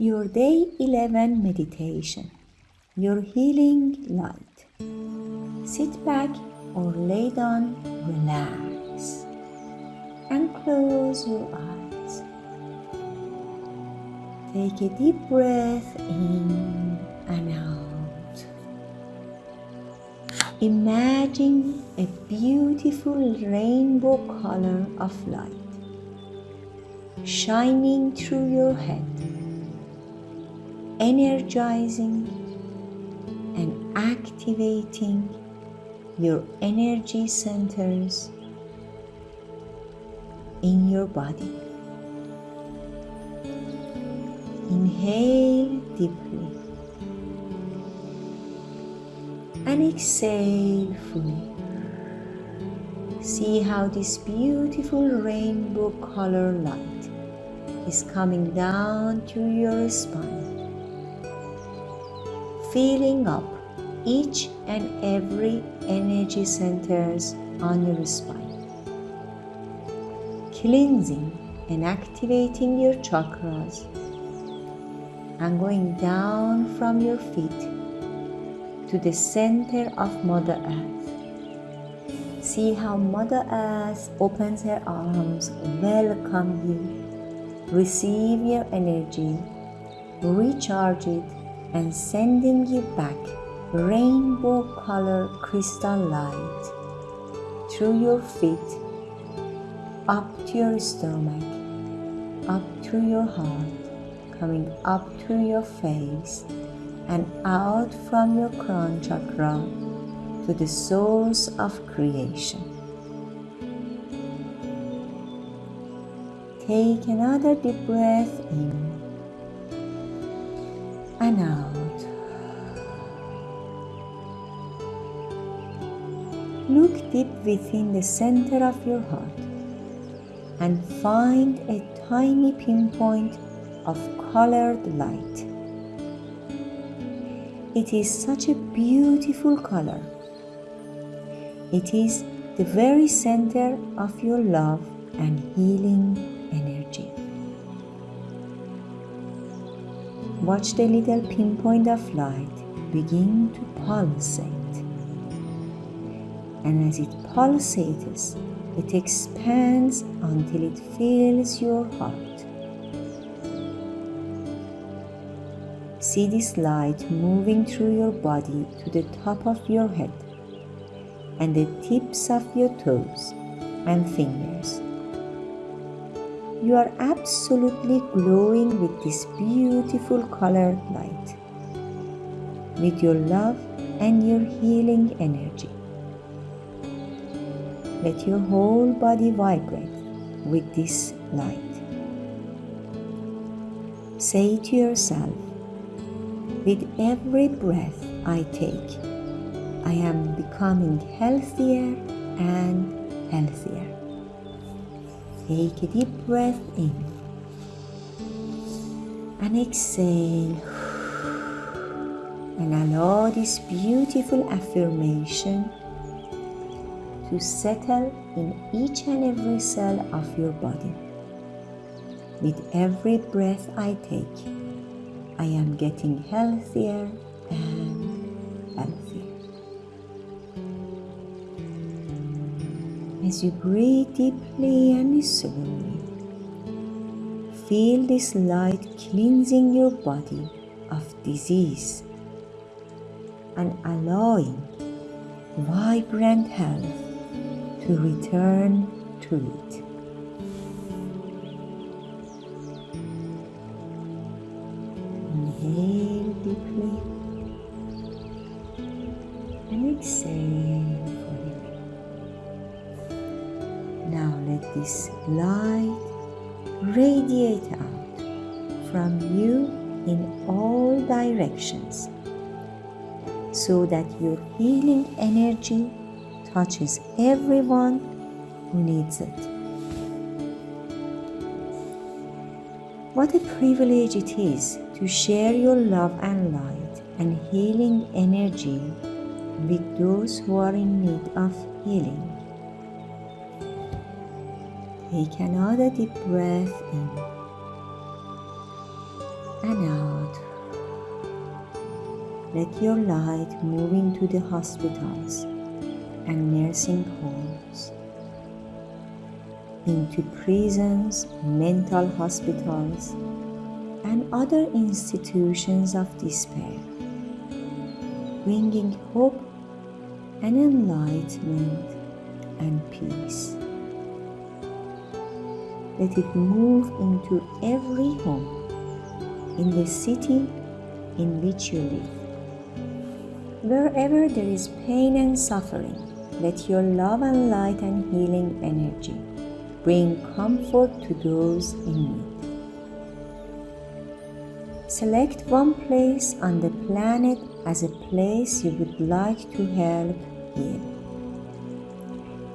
your day 11 meditation, your healing light. Sit back or lay down, relax, and close your eyes. Take a deep breath in and out. Imagine a beautiful rainbow color of light shining through your head, energizing and activating your energy centers in your body. Inhale deeply and exhale fully. See how this beautiful rainbow color light is coming down to your spine, filling up each and every energy centers on your spine, cleansing and activating your chakras. And going down from your feet to the center of Mother Earth. See how Mother Earth opens her arms, welcome you, receive your energy, recharge it, and sending you back rainbow color crystal light through your feet, up to your stomach, up to your heart, coming up to your face and out from your crown chakra to the source of creation. Take another deep breath in and out. Look deep within the center of your heart and find a tiny pinpoint of colored light. It is such a beautiful color. It is the very center of your love and healing Watch the little pinpoint of light begin to pulsate and as it pulsates, it expands until it fills your heart. See this light moving through your body to the top of your head and the tips of your toes and fingers. You are absolutely glowing with this beautiful colored light, with your love and your healing energy. Let your whole body vibrate with this light. Say to yourself, with every breath I take, I am becoming healthier and healthier. Take a deep breath in and exhale and allow this beautiful affirmation to settle in each and every cell of your body. With every breath I take, I am getting healthier and healthier. As you breathe deeply and slowly, feel this light cleansing your body of disease and allowing vibrant health to return to it. Inhale deeply and exhale this light radiate out from you in all directions so that your healing energy touches everyone who needs it. What a privilege it is to share your love and light and healing energy with those who are in need of healing. Take another deep breath in and out. Let your light move into the hospitals and nursing homes, into prisons, mental hospitals, and other institutions of despair, bringing hope and enlightenment and peace. Let it move into every home in the city in which you live. Wherever there is pain and suffering, let your love and light and healing energy bring comfort to those in need. Select one place on the planet as a place you would like to help heal.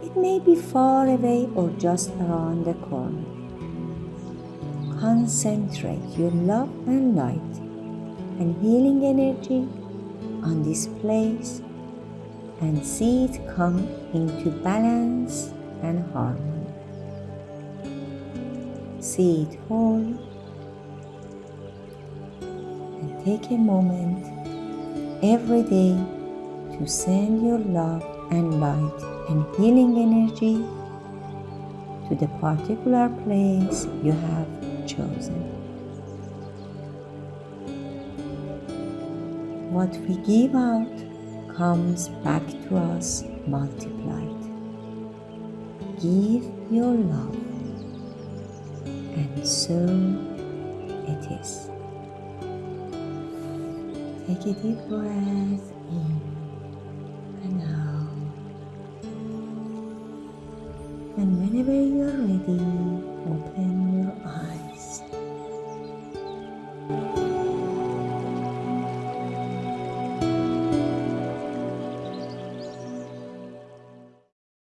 It may be far away or just around the corner. Concentrate your love and light and healing energy on this place and see it come into balance and harmony. See it whole and take a moment every day to send your love and light and healing energy to the particular place you have chosen. What we give out comes back to us multiplied. Give your love, and so it is. Take a deep breath in and out. And whenever you're ready, open your eyes.